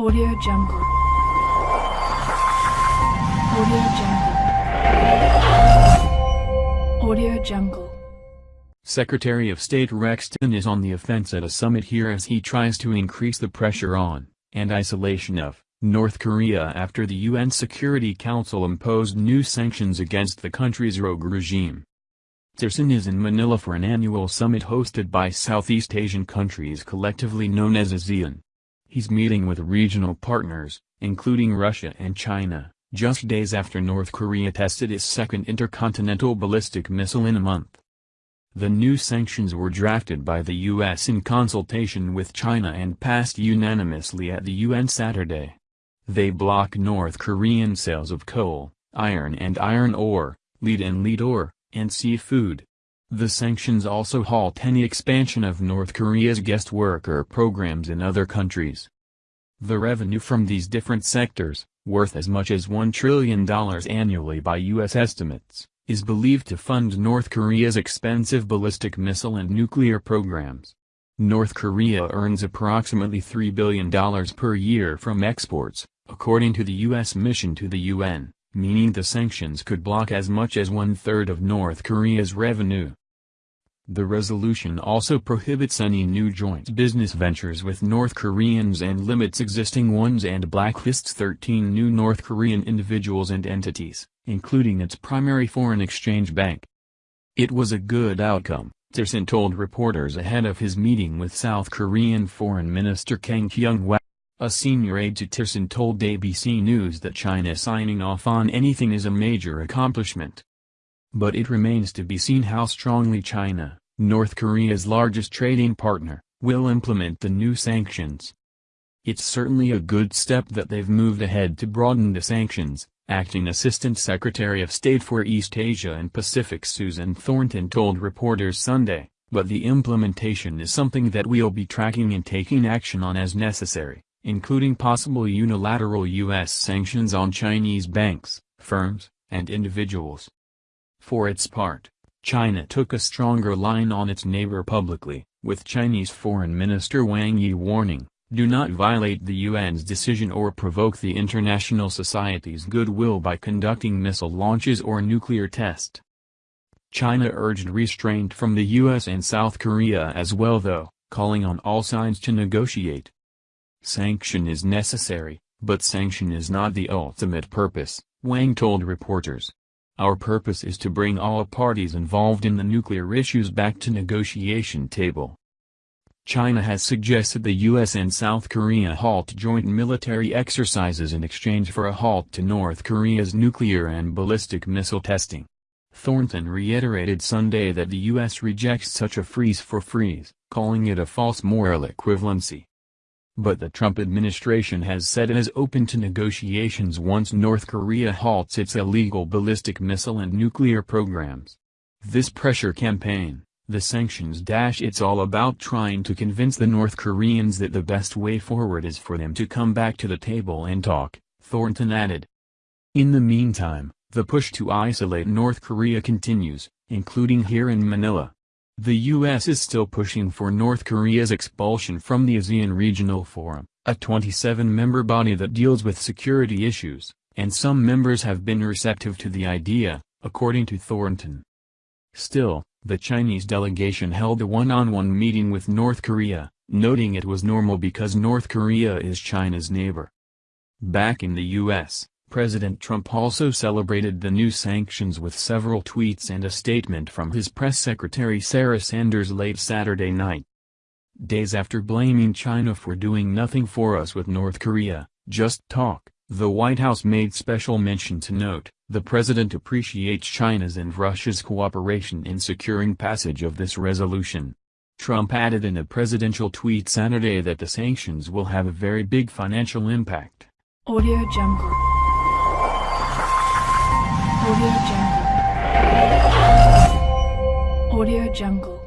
Audio Jungle. Audio Jungle. Audio Jungle. Secretary of State Rex Tillerson is on the offense at a summit here as he tries to increase the pressure on, and isolation of, North Korea after the UN Security Council imposed new sanctions against the country's rogue regime. Tillerson is in Manila for an annual summit hosted by Southeast Asian countries collectively known as ASEAN. He's meeting with regional partners, including Russia and China, just days after North Korea tested its second intercontinental ballistic missile in a month. The new sanctions were drafted by the U.S. in consultation with China and passed unanimously at the UN Saturday. They block North Korean sales of coal, iron and iron ore, lead and lead ore, and seafood. The sanctions also halt any expansion of North Korea's guest worker programs in other countries. The revenue from these different sectors, worth as much as $1 trillion annually by U.S. estimates, is believed to fund North Korea's expensive ballistic missile and nuclear programs. North Korea earns approximately $3 billion per year from exports, according to the U.S. mission to the UN meaning the sanctions could block as much as one-third of North Korea's revenue. The resolution also prohibits any new joint business ventures with North Koreans and limits existing ones and blacklists 13 new North Korean individuals and entities, including its primary foreign exchange bank. It was a good outcome, Tillerson told reporters ahead of his meeting with South Korean Foreign Minister Kang Kyung-hwa. A senior aide to Tillerson told ABC News that China signing off on anything is a major accomplishment. But it remains to be seen how strongly China, North Korea's largest trading partner, will implement the new sanctions. It's certainly a good step that they've moved ahead to broaden the sanctions, Acting Assistant Secretary of State for East Asia and Pacific Susan Thornton told reporters Sunday, but the implementation is something that we'll be tracking and taking action on as necessary including possible unilateral U.S. sanctions on Chinese banks, firms, and individuals. For its part, China took a stronger line on its neighbor publicly, with Chinese Foreign Minister Wang Yi warning, do not violate the UN's decision or provoke the international society's goodwill by conducting missile launches or nuclear test. China urged restraint from the US and South Korea as well though, calling on all sides to negotiate. Sanction is necessary, but sanction is not the ultimate purpose, Wang told reporters. Our purpose is to bring all parties involved in the nuclear issues back to negotiation table. China has suggested the U.S. and South Korea halt joint military exercises in exchange for a halt to North Korea's nuclear and ballistic missile testing. Thornton reiterated Sunday that the U.S. rejects such a freeze for freeze, calling it a false moral equivalency. But the Trump administration has said it is open to negotiations once North Korea halts its illegal ballistic missile and nuclear programs. This pressure campaign, the sanctions dash it's all about trying to convince the North Koreans that the best way forward is for them to come back to the table and talk, Thornton added. In the meantime, the push to isolate North Korea continues, including here in Manila. The U.S. is still pushing for North Korea's expulsion from the ASEAN Regional Forum, a 27-member body that deals with security issues, and some members have been receptive to the idea, according to Thornton. Still, the Chinese delegation held a one-on-one -on -one meeting with North Korea, noting it was normal because North Korea is China's neighbor. Back in the U.S., President Trump also celebrated the new sanctions with several tweets and a statement from his press secretary Sarah Sanders late Saturday night. Days after blaming China for doing nothing for us with North Korea, just talk, the White House made special mention to note, the president appreciates China's and Russia's cooperation in securing passage of this resolution. Trump added in a presidential tweet Saturday that the sanctions will have a very big financial impact. Audio Jungle Audio Jungle. Audio Jungle.